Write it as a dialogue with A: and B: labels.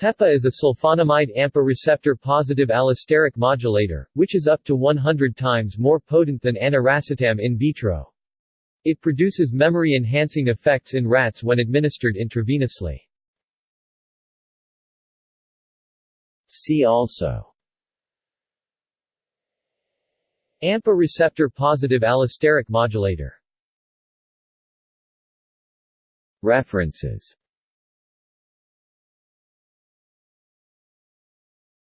A: PEPA is a sulfonamide AMPA receptor positive allosteric modulator, which is up to 100 times more potent than aniracetam in vitro. It produces memory-enhancing effects in rats when administered intravenously. See also AMPA receptor positive allosteric modulator References